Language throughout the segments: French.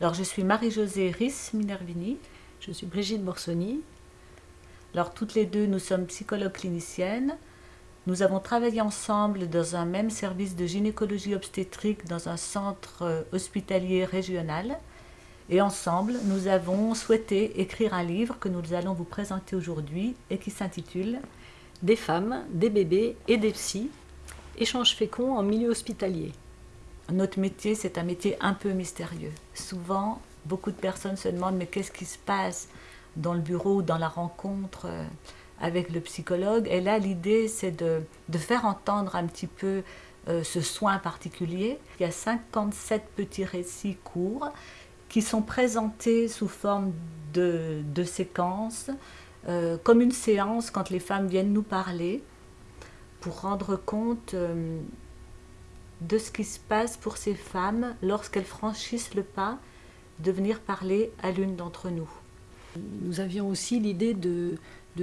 Alors je suis Marie-Josée Risse Minervini. Je suis Brigitte Borsoni. Alors toutes les deux, nous sommes psychologues cliniciennes. Nous avons travaillé ensemble dans un même service de gynécologie obstétrique dans un centre euh, hospitalier régional. Et ensemble, nous avons souhaité écrire un livre que nous allons vous présenter aujourd'hui et qui s'intitule Des femmes, des bébés et des psys, échanges féconds en milieu hospitalier. Notre métier, c'est un métier un peu mystérieux. Souvent, beaucoup de personnes se demandent mais qu'est-ce qui se passe dans le bureau ou dans la rencontre euh, avec le psychologue? Et là, l'idée, c'est de, faire entendre un petit peu euh, ce soin particulier. Il y a 57 petits récits courts qui sont présentés sous forme de, séquences, euh, comme une séance quand les femmes viennent nous parler, pour rendre compte de ce qui se passe pour ces femmes lorsqu'elles franchissent le pas de venir parler à l'une d'entre nous. Nous avions aussi l'idée de,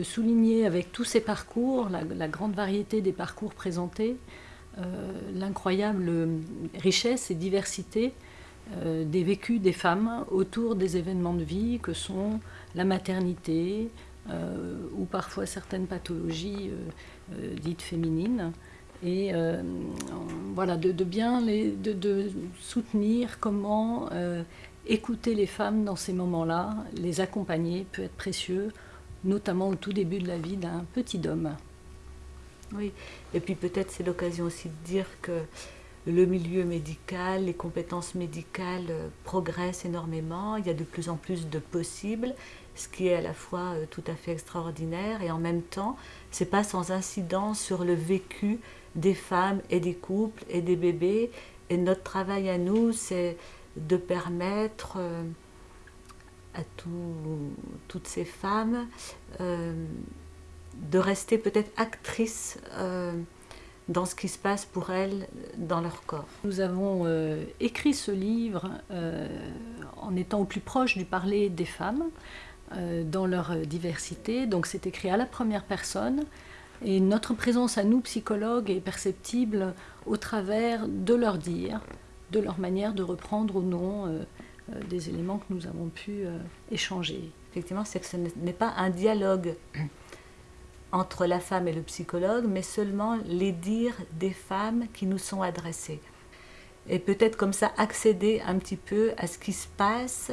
souligner avec tous ces parcours, la, grande variété des parcours présentés, euh, l'incroyable richesse et diversité euh, des vécus des femmes autour des événements de vie que sont la maternité euh, ou parfois certaines pathologies dites féminines et euh, voilà, de, bien les, de, soutenir comment euh, écouter les femmes dans ces moments-là, les accompagner peut être précieux, notamment au tout début de la vie d'un petit homme. Oui, et puis peut-être c'est l'occasion aussi de dire que le milieu médical, les compétences médicales euh, progressent énormément, il y a de plus en plus de possibles, ce qui est à la fois tout à fait extraordinaire et en même temps, c'est pas sans incidence sur le vécu des femmes et des couples et des bébés. Et notre travail à nous, c'est de permettre euh, à toutes ces femmes euh, de rester peut-être actrices euh, dans ce qui se passe pour elles dans leur corps. Nous avons écrit ce livre en étant au plus proche du parler des femmes dans leur diversité. Donc c'est écrit à la première personne et notre présence à nous, psychologues, est perceptible au travers de leur dire, de leur manière de reprendre ou non euh, euh, des éléments que nous avons pu euh, échanger. Effectivement, c'est que ce n'est pas un dialogue entre la femme et le psychologue, mais seulement les dires des femmes qui nous sont adressés. Et peut-être comme ça accéder un petit peu à ce qui se passe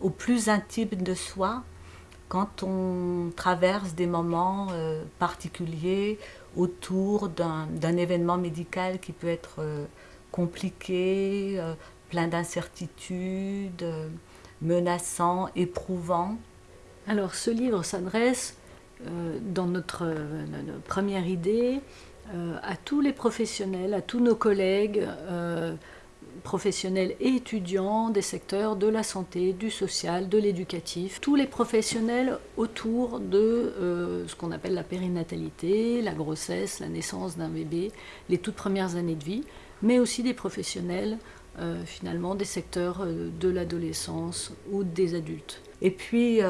au plus intime de soi, quand on traverse des moments euh, particuliers autour d'un événement médical qui peut être euh, compliqué, euh, plein d'incertitudes, menaçant, éprouvant. Alors ce livre s'adresse, dans notre, première idée, à tous les professionnels, à tous nos collègues, professionnels et étudiants des secteurs de la santé, du social, de l'éducatif, tous les professionnels autour de euh, ce qu'on appelle la périnatalité, la grossesse, la naissance d'un bébé, les toutes premières années de vie, mais aussi des professionnels euh, finalement des secteurs euh, de l'adolescence ou des adultes. Et puis,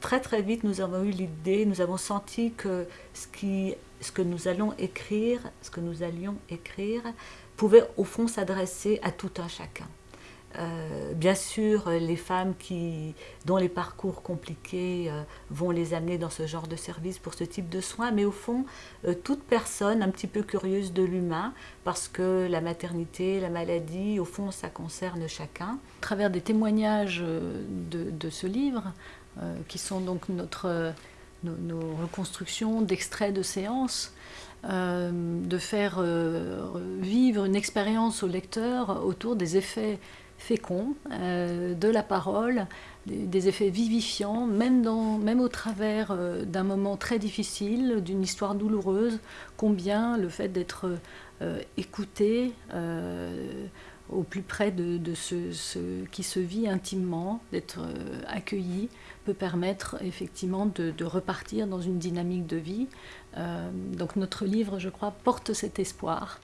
très très vite, nous avons eu l'idée, nous avons senti que ce, qui, ce que nous allons écrire, ce que nous allions écrire, pouvait au fond s'adresser à tout un chacun. Euh, bien sûr, les femmes qui, dont les parcours compliqués euh, vont les amener dans ce genre de service pour ce type de soins, mais au fond, euh, toute personne un petit peu curieuse de l'humain, parce que la maternité, la maladie, au fond, ça concerne chacun. À travers des témoignages de, de ce livre, qui sont donc notre nos, reconstructions d'extraits de séances, euh, de faire euh, vivre une expérience au lecteur autour des effets féconds euh, de la parole, des, effets vivifiants, même, au travers d'un moment très difficile, d'une histoire douloureuse, combien le fait d'être écouté au plus près de, ce, qui se vit intimement, d'être euh, accueilli, peut permettre effectivement de, repartir dans une dynamique de vie. Euh, donc notre livre, je crois, porte cet espoir.